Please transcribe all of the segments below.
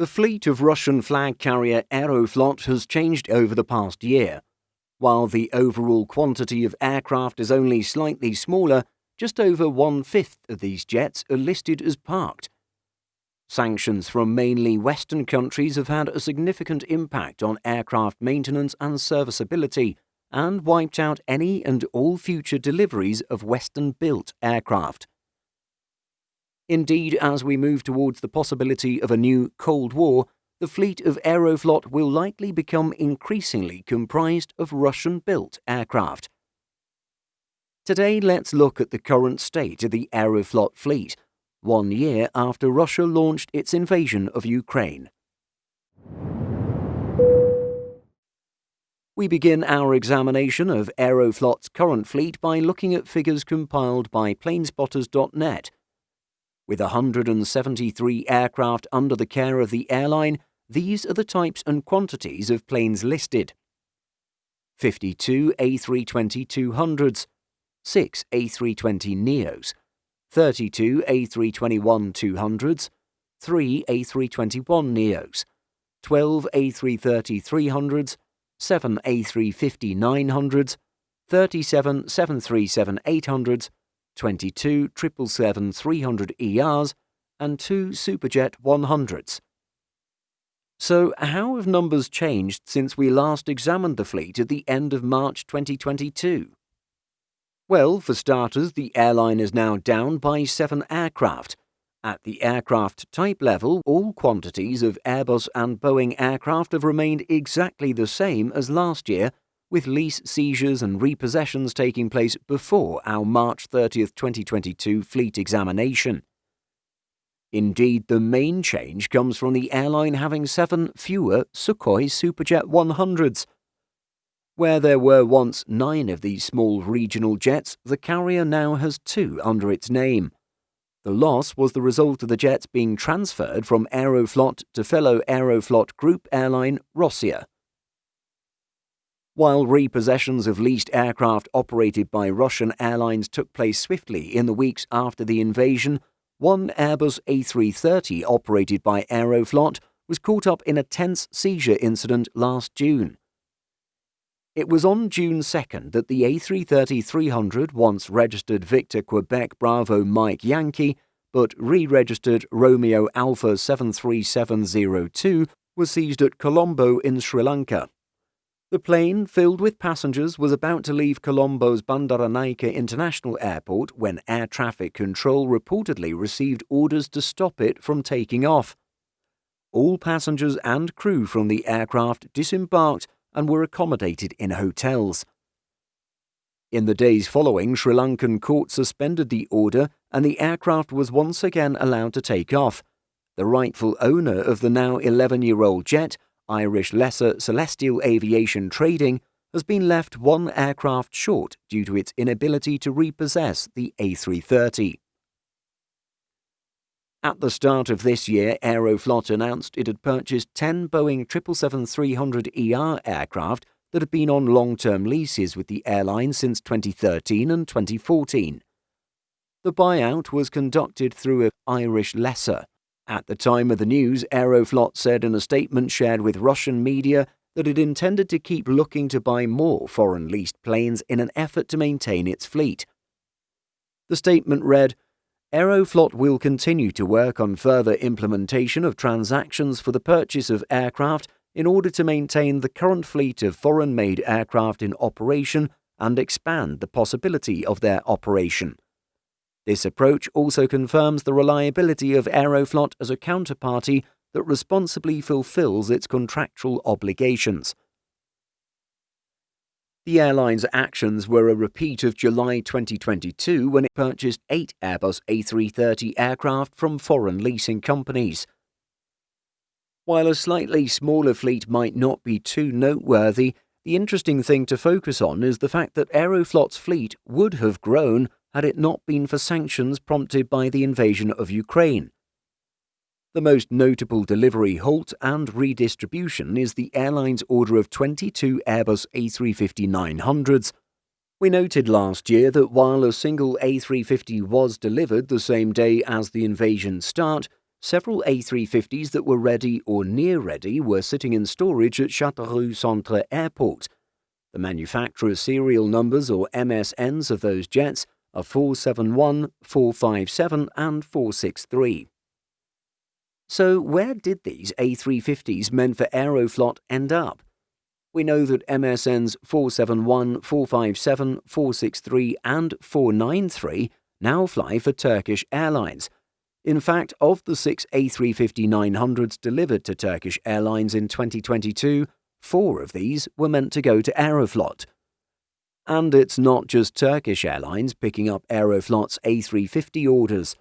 The fleet of Russian flag carrier Aeroflot has changed over the past year. While the overall quantity of aircraft is only slightly smaller, just over one fifth of these jets are listed as parked. Sanctions from mainly Western countries have had a significant impact on aircraft maintenance and serviceability and wiped out any and all future deliveries of Western built aircraft. Indeed, as we move towards the possibility of a new Cold War, the fleet of Aeroflot will likely become increasingly comprised of Russian built aircraft. Today, let's look at the current state of the Aeroflot fleet, one year after Russia launched its invasion of Ukraine. We begin our examination of Aeroflot's current fleet by looking at figures compiled by planespotters.net with 173 aircraft under the care of the airline, these are the types and quantities of planes listed. 52 A320 200s, 6 A320 Neos, 32 A321 200s, 3 A321 Neos, 12 A330 300s, 7 A350 900s, 37 737 800s, 22 777-300 ERs, and two Superjet 100s. So, how have numbers changed since we last examined the fleet at the end of March 2022? Well, for starters, the airline is now down by seven aircraft. At the aircraft type level, all quantities of Airbus and Boeing aircraft have remained exactly the same as last year with lease seizures and repossessions taking place before our March 30, 2022 fleet examination. Indeed, the main change comes from the airline having seven fewer Sukhoi Superjet 100s. Where there were once nine of these small regional jets, the carrier now has two under its name. The loss was the result of the jets being transferred from Aeroflot to fellow Aeroflot group airline Rossiya. While repossessions of leased aircraft operated by Russian airlines took place swiftly in the weeks after the invasion, one Airbus A330 operated by Aeroflot was caught up in a tense seizure incident last June. It was on June 2nd that the A330 300 once registered Victor Quebec Bravo Mike Yankee but re-registered Romeo Alpha 73702 was seized at Colombo in Sri Lanka. The plane, filled with passengers, was about to leave Colombo's Bandaranaike International Airport when air traffic control reportedly received orders to stop it from taking off. All passengers and crew from the aircraft disembarked and were accommodated in hotels. In the days following, Sri Lankan court suspended the order and the aircraft was once again allowed to take off. The rightful owner of the now 11 year old jet Irish Lessor Celestial Aviation Trading has been left one aircraft short due to its inability to repossess the A330. At the start of this year, Aeroflot announced it had purchased 10 Boeing 777-300ER aircraft that had been on long-term leases with the airline since 2013 and 2014. The buyout was conducted through a Irish Lessor, at the time of the news, Aeroflot said in a statement shared with Russian media that it intended to keep looking to buy more foreign leased planes in an effort to maintain its fleet. The statement read Aeroflot will continue to work on further implementation of transactions for the purchase of aircraft in order to maintain the current fleet of foreign made aircraft in operation and expand the possibility of their operation. This approach also confirms the reliability of Aeroflot as a counterparty that responsibly fulfills its contractual obligations. The airline's actions were a repeat of July 2022 when it purchased eight Airbus A330 aircraft from foreign leasing companies. While a slightly smaller fleet might not be too noteworthy, the interesting thing to focus on is the fact that Aeroflot's fleet would have grown had it not been for sanctions prompted by the invasion of Ukraine. The most notable delivery halt and redistribution is the airline's order of 22 Airbus A350-900s. We noted last year that while a single A350 was delivered the same day as the invasion start, several A350s that were ready or near ready were sitting in storage at Châteauroux Centre Airport. The manufacturer's serial numbers or MSNs of those jets are 471, 457, and 463. So, where did these A350s meant for Aeroflot end up? We know that MSNs 471, 457, 463, and 493 now fly for Turkish Airlines. In fact, of the six A350-900s delivered to Turkish Airlines in 2022, four of these were meant to go to Aeroflot. And it's not just Turkish Airlines picking up Aeroflot's A350 orders.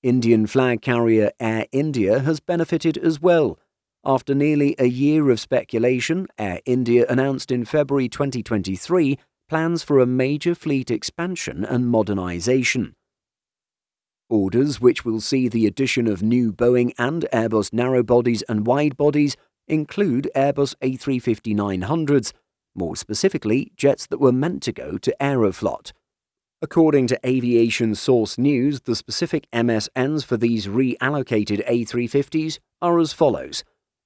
Indian flag carrier Air India has benefited as well. After nearly a year of speculation, Air India announced in February 2023 plans for a major fleet expansion and modernisation. Orders which will see the addition of new Boeing and Airbus narrowbodies and widebodies include Airbus A350-900s, more specifically jets that were meant to go to Aeroflot. According to Aviation Source News, the specific MSNs for these reallocated A350s are as follows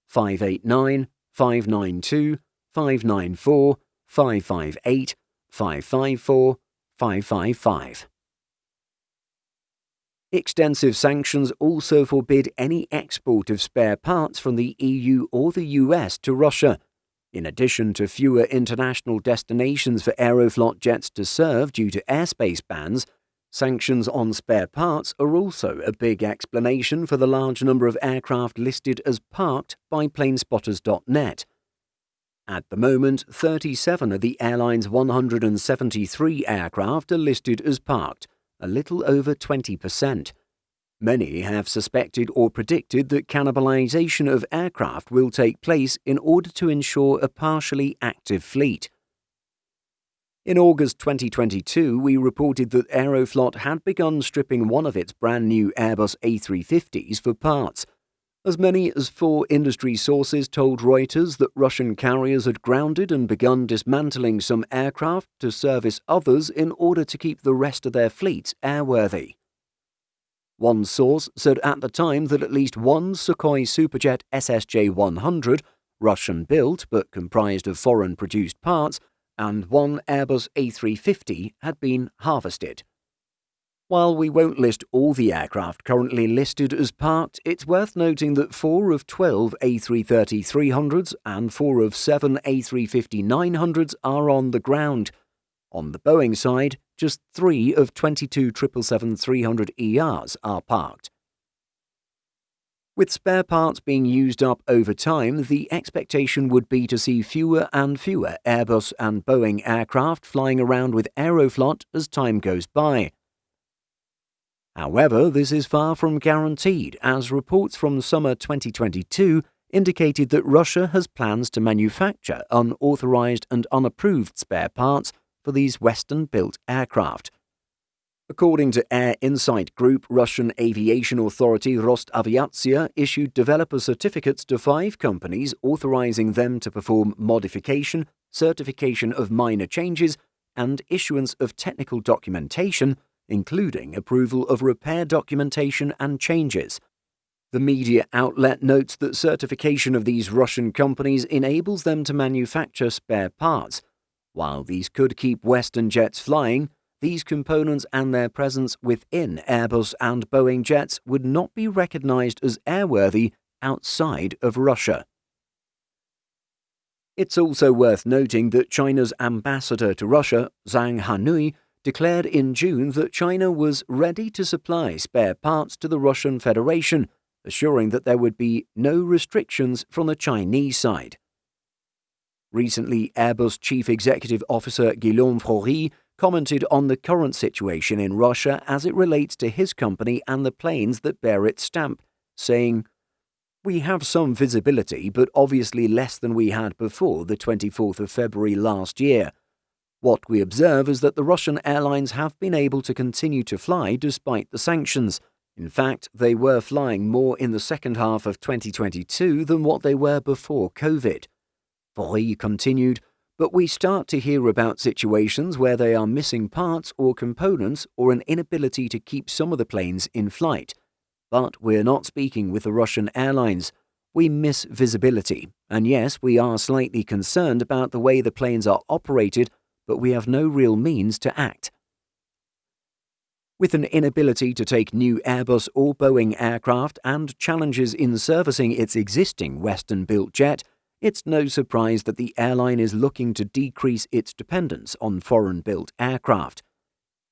589, 592, 594, 558, 554, 555. Extensive sanctions also forbid any export of spare parts from the EU or the US to Russia, in addition to fewer international destinations for Aeroflot jets to serve due to airspace bans. Sanctions on spare parts are also a big explanation for the large number of aircraft listed as parked by planespotters.net. At the moment, 37 of the airline's 173 aircraft are listed as parked, a little over 20%. Many have suspected or predicted that cannibalization of aircraft will take place in order to ensure a partially active fleet. In August 2022, we reported that Aeroflot had begun stripping one of its brand new Airbus A350s for parts as many as four industry sources told Reuters that Russian carriers had grounded and begun dismantling some aircraft to service others in order to keep the rest of their fleet airworthy. One source said at the time that at least one Sukhoi Superjet SSJ 100, Russian built but comprised of foreign produced parts, and one Airbus A350 had been harvested. While we won't list all the aircraft currently listed as parked, it's worth noting that 4 of 12 A330-300s and 4 of 7 A350-900s are on the ground. On the Boeing side, just 3 of 22 777-300ERs are parked. With spare parts being used up over time, the expectation would be to see fewer and fewer Airbus and Boeing aircraft flying around with Aeroflot as time goes by. However, this is far from guaranteed, as reports from summer 2022 indicated that Russia has plans to manufacture unauthorized and unapproved spare parts for these Western built aircraft. According to Air Insight Group, Russian aviation authority Rosaviatsia issued developer certificates to five companies authorizing them to perform modification, certification of minor changes, and issuance of technical documentation including approval of repair documentation and changes. The media outlet notes that certification of these Russian companies enables them to manufacture spare parts. While these could keep Western jets flying, these components and their presence within Airbus and Boeing jets would not be recognized as airworthy outside of Russia. It's also worth noting that China's ambassador to Russia, Zhang Hanhui, declared in June that China was ready to supply spare parts to the Russian Federation, assuring that there would be no restrictions from the Chinese side. Recently, Airbus Chief Executive Officer Guillaume Faury commented on the current situation in Russia as it relates to his company and the planes that bear its stamp, saying, We have some visibility, but obviously less than we had before the 24th of February last year, what we observe is that the Russian airlines have been able to continue to fly despite the sanctions. In fact, they were flying more in the second half of 2022 than what they were before COVID. Faury continued, but we start to hear about situations where they are missing parts or components or an inability to keep some of the planes in flight. But we're not speaking with the Russian airlines. We miss visibility, and yes, we are slightly concerned about the way the planes are operated, but we have no real means to act. With an inability to take new Airbus or Boeing aircraft and challenges in servicing its existing Western built jet, it's no surprise that the airline is looking to decrease its dependence on foreign built aircraft.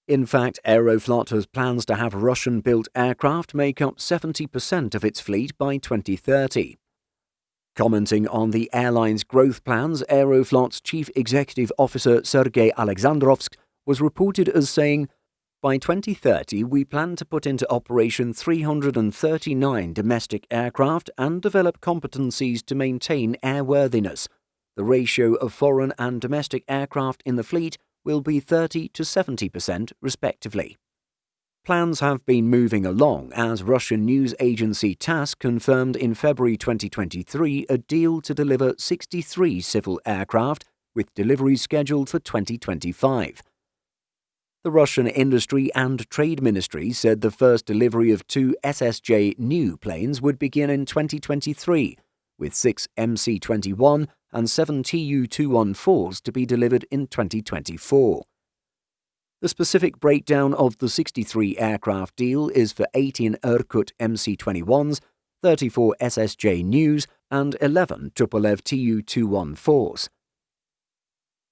In fact, Aeroflot has plans to have Russian built aircraft make up 70% of its fleet by 2030. Commenting on the airline's growth plans, Aeroflot's chief executive officer Sergei Aleksandrovsky was reported as saying, by 2030, we plan to put into operation 339 domestic aircraft and develop competencies to maintain airworthiness. The ratio of foreign and domestic aircraft in the fleet will be 30 to 70% respectively. Plans have been moving along as Russian news agency TASS confirmed in February 2023 a deal to deliver 63 civil aircraft with deliveries scheduled for 2025. The Russian Industry and Trade Ministry said the first delivery of two SSJ new planes would begin in 2023, with six MC 21 and seven Tu 214s to be delivered in 2024. The specific breakdown of the 63 aircraft deal is for 18 Irkut MC 21s, 34 SSJ News, and 11 Tupolev Tu 214s.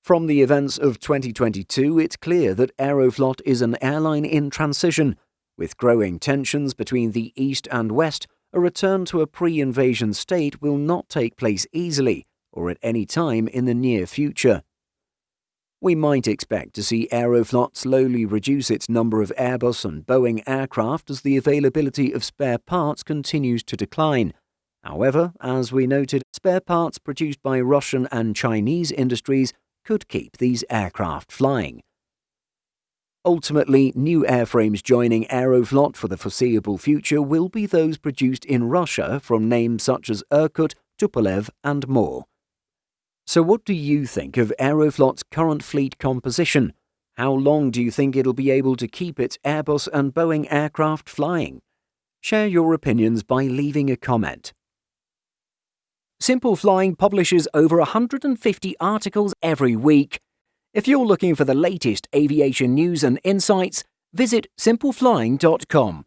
From the events of 2022, it's clear that Aeroflot is an airline in transition. With growing tensions between the East and West, a return to a pre invasion state will not take place easily or at any time in the near future. We might expect to see Aeroflot slowly reduce its number of Airbus and Boeing aircraft as the availability of spare parts continues to decline. However, as we noted, spare parts produced by Russian and Chinese industries could keep these aircraft flying. Ultimately, new airframes joining Aeroflot for the foreseeable future will be those produced in Russia from names such as Irkut, Tupolev, and more. So, what do you think of Aeroflot's current fleet composition? How long do you think it'll be able to keep its Airbus and Boeing aircraft flying? Share your opinions by leaving a comment. Simple Flying publishes over 150 articles every week. If you're looking for the latest aviation news and insights, visit simpleflying.com.